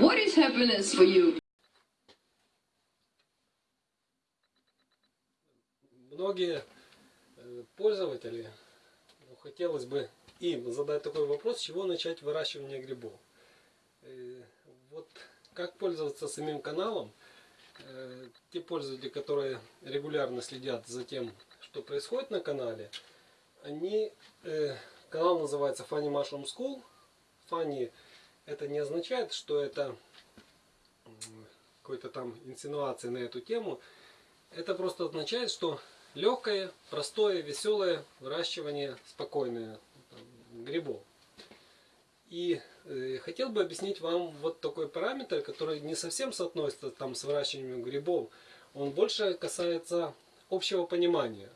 What is happiness for you? Многие э, пользователи, ну, хотелось бы им задать такой вопрос, с чего начать выращивание грибов. Э, Вот как пользоваться самим каналом, э, те пользователи, которые регулярно следят за тем, что происходит на канале, они, канал называется Funny Mushroom School. Funny это не означает, что это какой-то там инсинуации на эту тему. Это просто означает, что легкое, простое, веселое выращивание спокойное там, грибов. И э, хотел бы объяснить вам вот такой параметр, который не совсем соотносится там с выращиванием грибов. Он больше касается общего понимания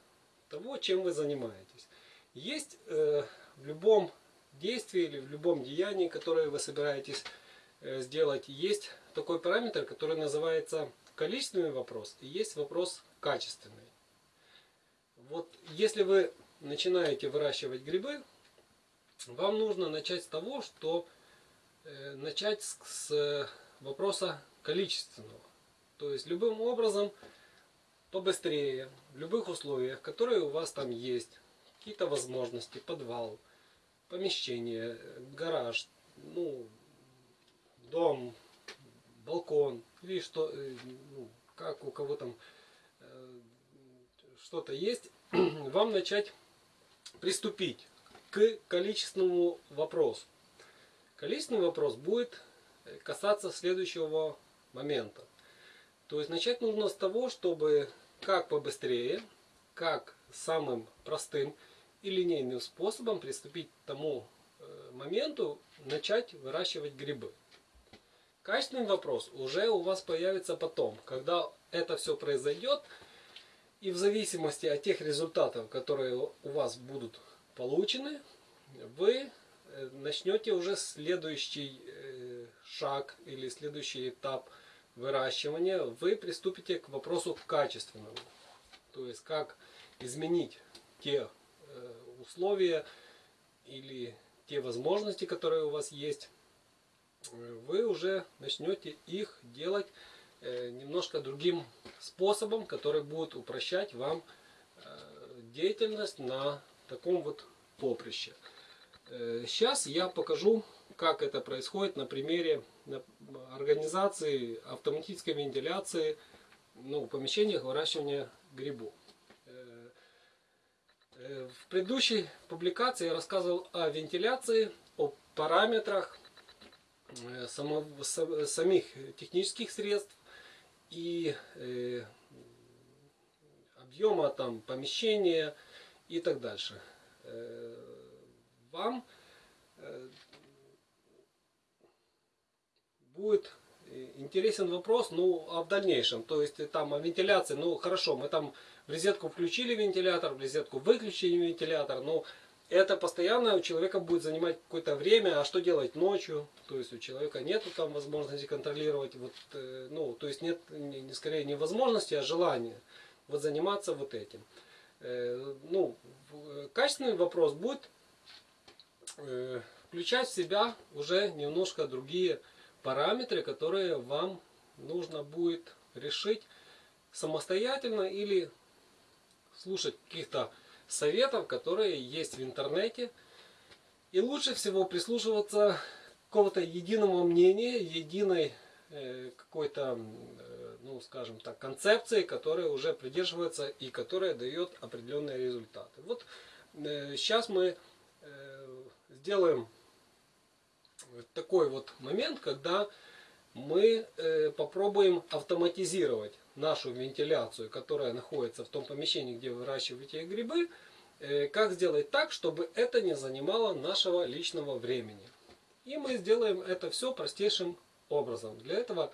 того, чем вы занимаетесь. Есть э, в любом действии или в любом деянии, которое вы собираетесь э, сделать, есть такой параметр, который называется количественный вопрос и есть вопрос качественный. Вот если вы начинаете выращивать грибы, вам нужно начать с того, что э, начать с, с вопроса количественного. То есть любым образом побыстрее, в любых условиях, которые у вас там есть, какие-то возможности, подвал, помещение, гараж, ну, дом, балкон, или что, э, ну, как у кого там э, что-то есть, вам начать приступить к количественному вопросу. Количественный вопрос будет касаться следующего момента. То есть начать нужно с того, чтобы как побыстрее, как самым простым и линейным способом приступить к тому э, моменту, начать выращивать грибы. Качественный вопрос уже у вас появится потом, когда это все произойдет, и в зависимости от тех результатов, которые у вас будут получены, вы э, начнете уже следующий э, шаг или следующий этап выращивания, вы приступите к вопросу качественному. То есть как изменить те условия или те возможности, которые у вас есть, вы уже начнете их делать немножко другим способом, который будет упрощать вам деятельность на таком вот поприще. Сейчас я покажу, как это происходит на примере организации автоматической вентиляции ну, помещениях выращивания грибов. В предыдущей публикации я рассказывал о вентиляции, о параметрах самого, самих технических средств и объема там помещения и так дальше. Вам будет интересен вопрос, ну, а в дальнейшем, то есть там о вентиляции, ну, хорошо, мы там в розетку включили вентилятор, в розетку выключили вентилятор, но это постоянно у человека будет занимать какое-то время, а что делать ночью, то есть у человека нет там возможности контролировать, вот, ну, то есть нет, не, скорее не возможности, а желания вот заниматься вот этим. Ну, качественный вопрос будет включать в себя уже немножко другие параметры, которые вам нужно будет решить самостоятельно или слушать каких-то советов, которые есть в интернете. И лучше всего прислушиваться к какого-то единого мнения, единой э, какой-то, э, ну скажем так, концепции, которая уже придерживается и которая дает определенные результаты. Вот э, сейчас мы сделаем такой вот момент, когда мы э, попробуем автоматизировать нашу вентиляцию, которая находится в том помещении, где вы выращиваете грибы, э, как сделать так, чтобы это не занимало нашего личного времени. И мы сделаем это все простейшим образом. Для этого,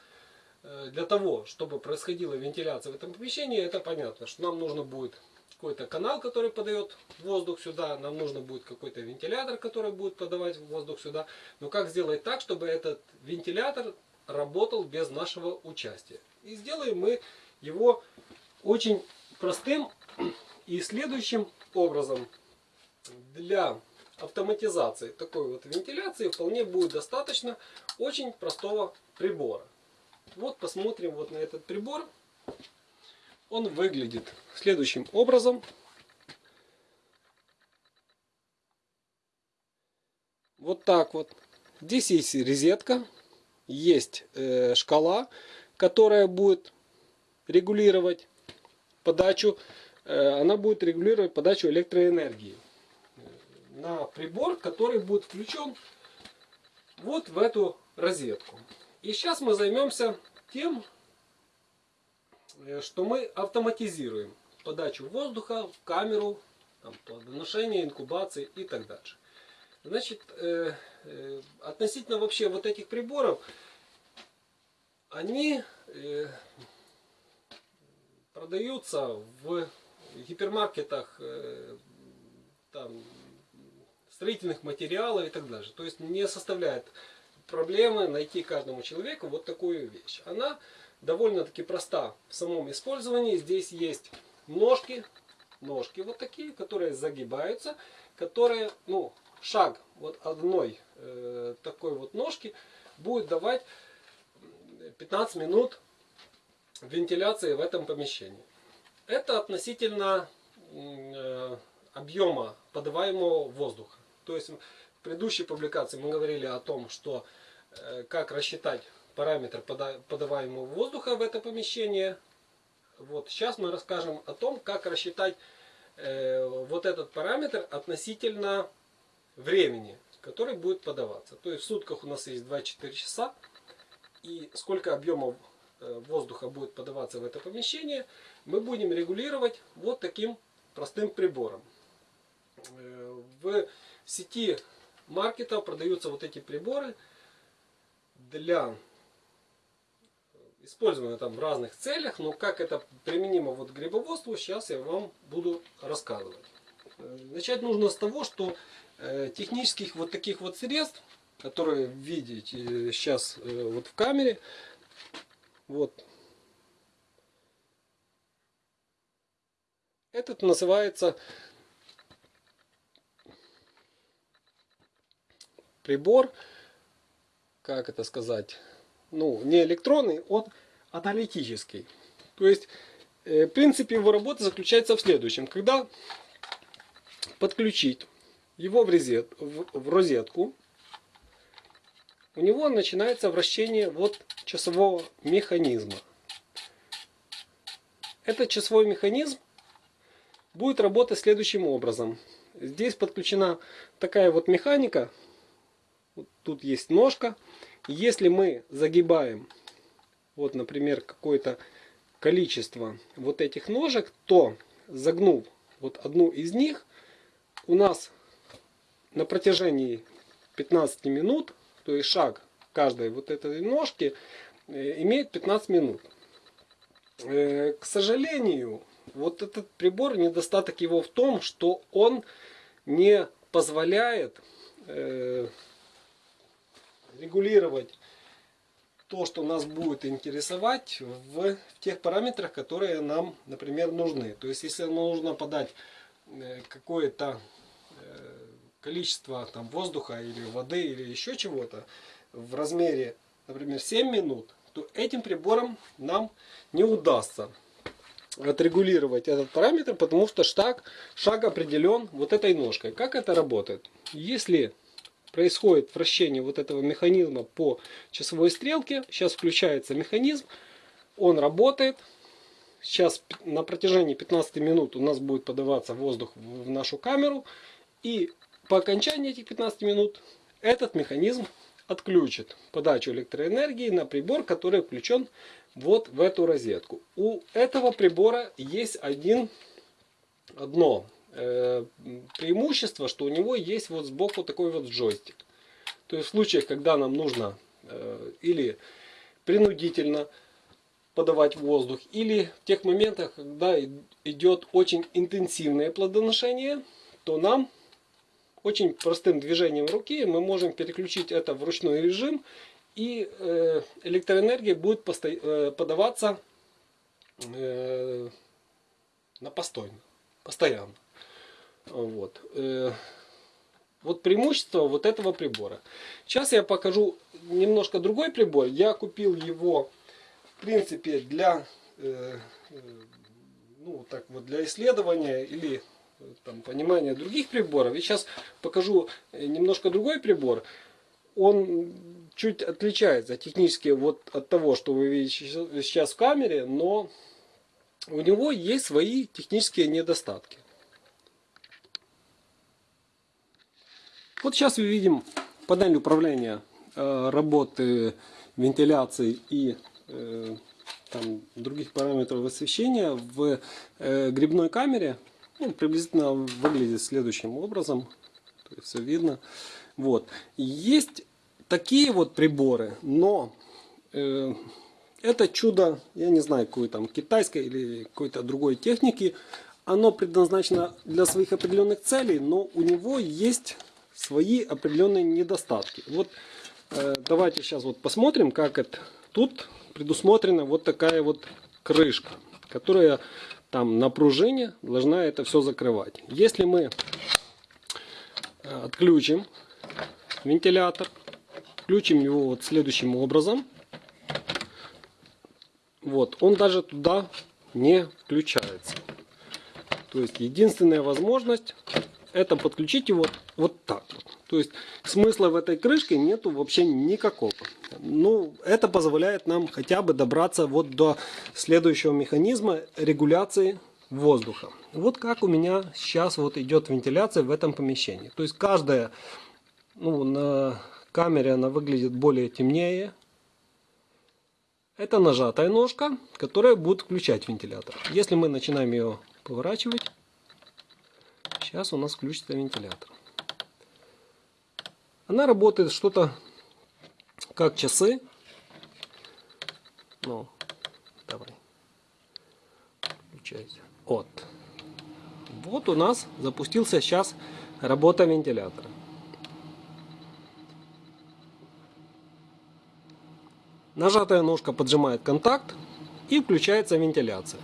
э, для того, чтобы происходила вентиляция в этом помещении, это понятно, что нам нужно будет какой-то канал, который подает воздух сюда, нам нужно будет какой-то вентилятор, который будет подавать воздух сюда. Но как сделать так, чтобы этот вентилятор работал без нашего участия? И сделаем мы его очень простым и следующим образом. Для автоматизации такой вот вентиляции вполне будет достаточно очень простого прибора. Вот посмотрим вот на этот прибор. Он выглядит следующим образом. Вот так вот. Здесь есть резетка, есть э, шкала, которая будет регулировать подачу, э, она будет регулировать подачу электроэнергии на прибор, который будет включен вот в эту розетку. И сейчас мы займемся тем, э, что мы автоматизируем подачу воздуха в камеру, там, инкубации и так дальше. Значит, э, э, относительно вообще вот этих приборов, они э, продаются в гипермаркетах э, там, строительных материалов и так далее. То есть не составляет проблемы найти каждому человеку вот такую вещь. Она довольно-таки проста в самом использовании. Здесь есть ножки, ножки вот такие, которые загибаются, которые, ну, шаг вот одной э, такой вот ножки будет давать 15 минут вентиляции в этом помещении. Это относительно э, объема подаваемого воздуха. То есть в предыдущей публикации мы говорили о том, что э, как рассчитать параметр подаваемого воздуха в это помещение. Вот сейчас мы расскажем о том, как рассчитать э, вот этот параметр относительно времени, который будет подаваться. То есть в сутках у нас есть 24 часа. И сколько объемов э, воздуха будет подаваться в это помещение, мы будем регулировать вот таким простым прибором. Э, в сети маркетов продаются вот эти приборы для использования там в разных целях, но как это применимо вот к грибоводству, сейчас я вам буду рассказывать. Э, начать нужно с того, что Э, технических вот таких вот средств, которые видите сейчас э, вот в камере, вот этот называется прибор, как это сказать, ну не электронный, он аналитический. То есть э, принцип его работы заключается в следующем. Когда подключить его в, розет, в, в розетку, у него начинается вращение вот часового механизма. Этот часовой механизм будет работать следующим образом. Здесь подключена такая вот механика. Вот тут есть ножка. Если мы загибаем, вот, например, какое-то количество вот этих ножек, то загнув вот одну из них, у нас на протяжении 15 минут, то есть шаг каждой вот этой ножки, э, имеет 15 минут. Э, к сожалению, вот этот прибор, недостаток его в том, что он не позволяет э, регулировать то, что нас будет интересовать в тех параметрах, которые нам, например, нужны. То есть, если нам нужно подать какое-то количество там, воздуха или воды или еще чего-то в размере, например, 7 минут, то этим прибором нам не удастся отрегулировать этот параметр, потому что шаг, шаг определен вот этой ножкой. Как это работает? Если происходит вращение вот этого механизма по часовой стрелке, сейчас включается механизм, он работает, сейчас на протяжении 15 минут у нас будет подаваться воздух в нашу камеру, и по окончании этих 15 минут этот механизм отключит подачу электроэнергии на прибор, который включен вот в эту розетку. У этого прибора есть один, одно преимущество, что у него есть вот сбоку такой вот джойстик. То есть в случаях, когда нам нужно э, или принудительно подавать воздух, или в тех моментах, когда идет очень интенсивное плодоношение, то нам очень простым движением руки мы можем переключить это в ручной режим и э, электроэнергия будет э, подаваться э, на постойно, постоянно. Вот. Вот преимущество вот этого прибора. Сейчас я покажу немножко другой прибор. Я купил его, в принципе, для, э, э, ну, так вот, для исследования или э, там, понимания других приборов. И сейчас покажу э, немножко другой прибор. Он чуть отличается технически вот от того, что вы видите сейчас в камере, но у него есть свои технические недостатки. Вот сейчас мы видим панель управления э, работы вентиляции и э, там, других параметров освещения в э, грибной камере. Ну, приблизительно выглядит следующим образом. То есть все видно. Вот. Есть такие вот приборы, но э, это чудо, я не знаю, какой там китайской или какой-то другой техники. Оно предназначено для своих определенных целей, но у него есть свои определенные недостатки. Вот э, давайте сейчас вот посмотрим, как это тут предусмотрена вот такая вот крышка, которая там на пружине должна это все закрывать. Если мы э, отключим вентилятор, включим его вот следующим образом, вот, он даже туда не включается. То есть единственная возможность это подключить его вот так вот. То есть смысла в этой крышке нету вообще никакого. Ну, это позволяет нам хотя бы добраться вот до следующего механизма регуляции воздуха. Вот как у меня сейчас вот идет вентиляция в этом помещении. То есть каждая, ну, на камере она выглядит более темнее. Это нажатая ножка, которая будет включать вентилятор. Если мы начинаем ее поворачивать, Сейчас у нас включится вентилятор. Она работает что-то как часы. Ну, давай. Включайся. Вот. Вот у нас запустился сейчас работа вентилятора. Нажатая ножка поджимает контакт и включается вентиляция.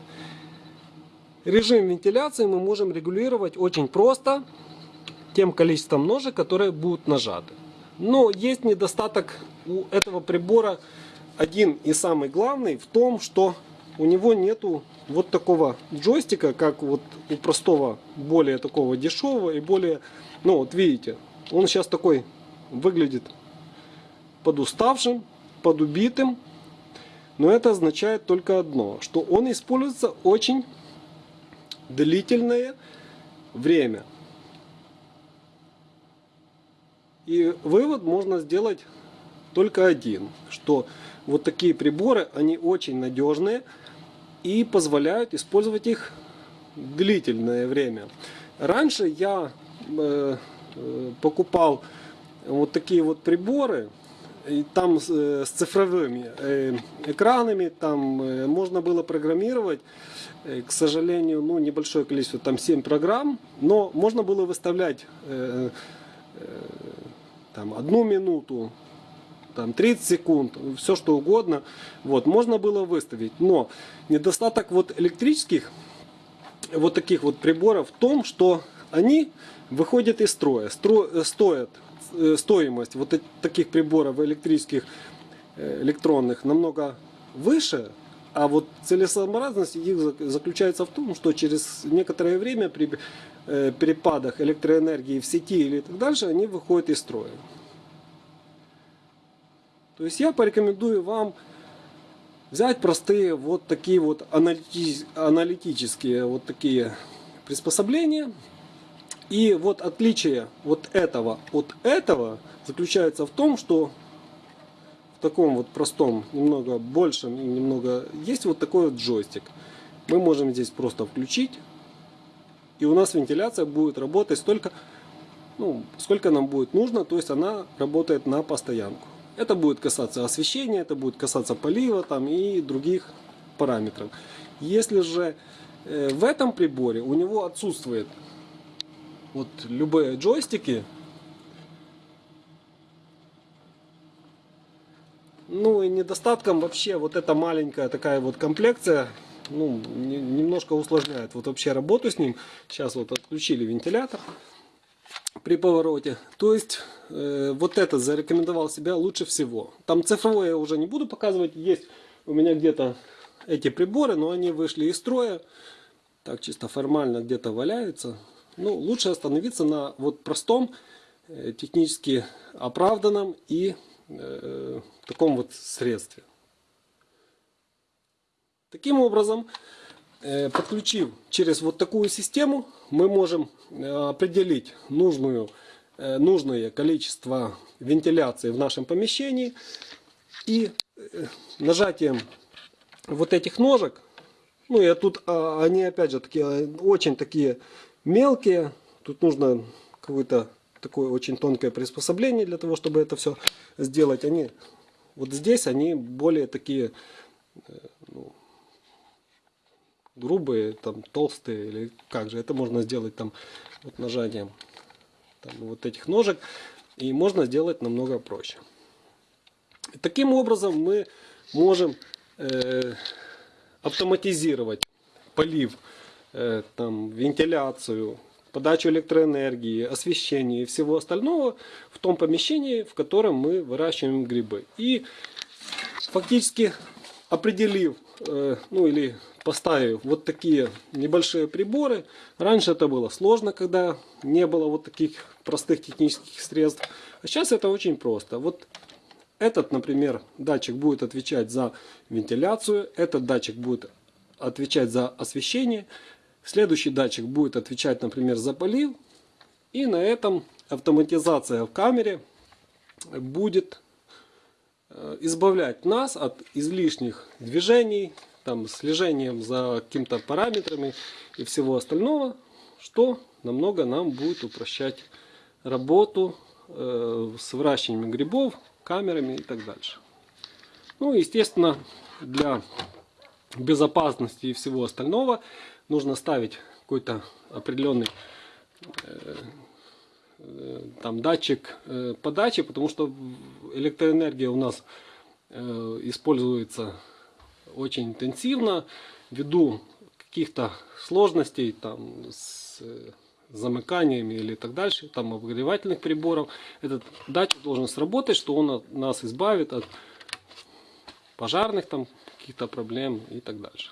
Режим вентиляции мы можем регулировать очень просто тем количеством ножек, которые будут нажаты. Но есть недостаток у этого прибора, один и самый главный, в том, что у него нету вот такого джойстика, как вот у простого, более такого дешевого и более, ну вот видите, он сейчас такой выглядит подуставшим, подубитым, но это означает только одно, что он используется очень длительное время. И вывод можно сделать только один, что вот такие приборы, они очень надежные и позволяют использовать их длительное время. Раньше я э, э, покупал вот такие вот приборы, и там с, э, цифровыми э, экранами, там э, можно было программировать, к сожалению, ну, небольшое количество, там 7 программ, но можно было выставлять там одну минуту, там 30 секунд, все что угодно, вот, можно было выставить, но недостаток вот электрических вот таких вот приборов в том, что они выходят из строя, стро, стоят стоимость вот таких приборов электрических, э, электронных намного выше, а вот целесообразность их зак- заключается в том, что через некоторое время при э, перепадах электроэнергии в сети или так дальше, они выходят из строя. То есть я порекомендую вам взять простые вот такие вот аналити- аналитические вот такие приспособления, и вот отличие вот этого от этого заключается в том, что в таком вот простом, немного большем и немного есть вот такой вот джойстик. Мы можем здесь просто включить, и у нас вентиляция будет работать столько, ну, сколько нам будет нужно, то есть она работает на постоянку. Это будет касаться освещения, это будет касаться полива там, и других параметров. Если же э, в этом приборе у него отсутствует вот любые джойстики. Ну и недостатком вообще вот эта маленькая такая вот комплекция, ну, не- немножко усложняет вот вообще работу с ним. Сейчас вот отключили вентилятор. при повороте. То есть э, вот этот зарекомендовал себя лучше всего. Там цифровое я уже не буду показывать. Есть у меня где-то эти приборы, но они вышли из строя. Так чисто формально где-то валяются. Ну, лучше остановиться на вот простом, э, технически оправданном и э, таком вот средстве. Таким образом, э, подключив через вот такую систему, мы можем э, определить нужную, э, нужное количество вентиляции в нашем помещении. И э, нажатием вот этих ножек, ну и тут а, они опять же такие, очень такие мелкие, тут нужно какое-то такое очень тонкое приспособление для того, чтобы это все сделать. Они вот здесь они более такие э, ну, грубые, там толстые или как же. Это можно сделать там вот нажатием там, вот этих ножек и можно сделать намного проще. Таким образом мы можем э, автоматизировать полив, там, вентиляцию, подачу электроэнергии, освещение и всего остального в том помещении, в котором мы выращиваем грибы. И фактически определив, э, ну или поставив вот такие небольшие приборы, раньше это было сложно, когда не было вот таких простых технических средств, а сейчас это очень просто. Вот этот, например, датчик будет отвечать за вентиляцию, этот датчик будет отвечать за освещение, следующий датчик будет отвечать, например, за полив, и на этом автоматизация в камере будет э, избавлять нас от излишних движений, там, слежением за какими-то параметрами и всего остального, что намного нам будет упрощать работу э, с выращиванием грибов, камерами и так дальше. Ну, естественно, для безопасности и всего остального нужно ставить какой-то определенный э, э, там датчик э, подачи, потому что электроэнергия у нас используется очень интенсивно ввиду каких-то сложностей там с замыканиями или так дальше, там обогревательных приборов. Этот датчик должен сработать, что он нас избавит от пожарных там каких-то проблем и так дальше.